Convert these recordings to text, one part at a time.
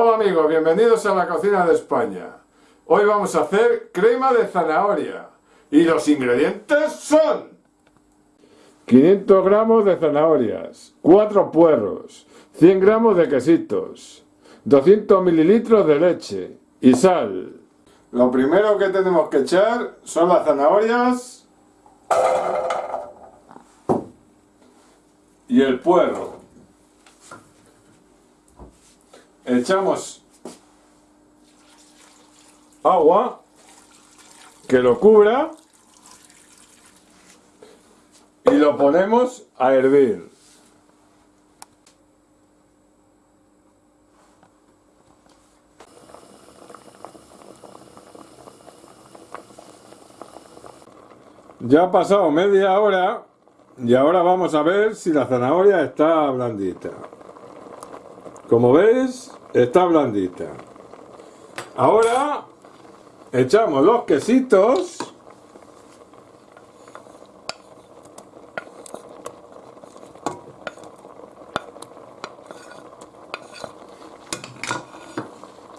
Hola amigos, bienvenidos a la cocina de España. Hoy vamos a hacer crema de zanahoria. Y los ingredientes son 500 gramos de zanahorias, 4 puerros, 100 gramos de quesitos, 200 mililitros de leche y sal. Lo primero que tenemos que echar son las zanahorias y el puerro. Echamos agua que lo cubra y lo ponemos a hervir. Ya ha pasado media hora y ahora vamos a ver si la zanahoria está blandita. Como veis, está blandita. Ahora echamos los quesitos.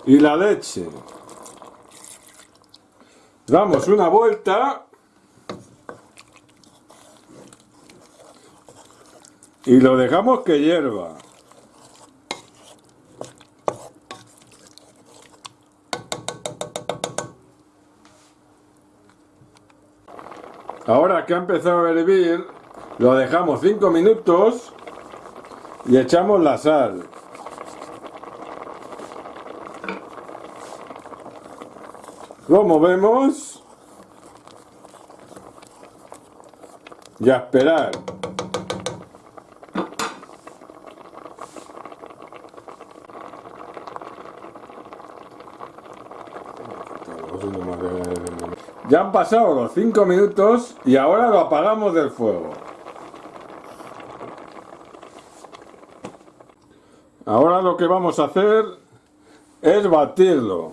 Y la leche. Damos una vuelta. Y lo dejamos que hierva. Ahora que ha empezado a hervir, lo dejamos 5 minutos y echamos la sal. Lo movemos y a esperar. Ya han pasado los 5 minutos y ahora lo apagamos del fuego. Ahora lo que vamos a hacer es batirlo.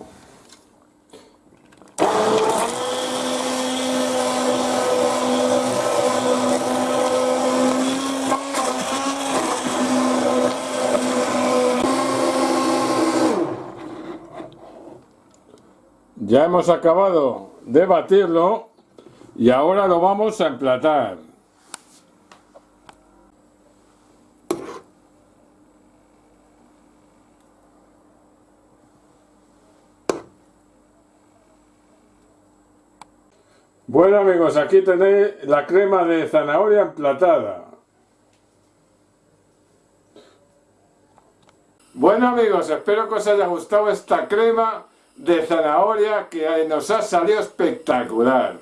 Ya hemos acabado de batirlo y ahora lo vamos a emplatar. Bueno amigos, aquí tenéis la crema de zanahoria emplatada. Bueno amigos, espero que os haya gustado esta crema de zanahoria que nos ha salido espectacular.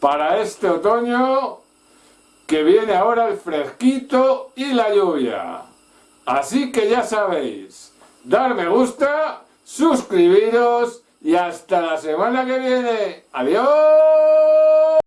Para este otoño que viene ahora el fresquito y la lluvia. Así que ya sabéis, dar me gusta, suscribiros y hasta la semana que viene. ¡Adiós!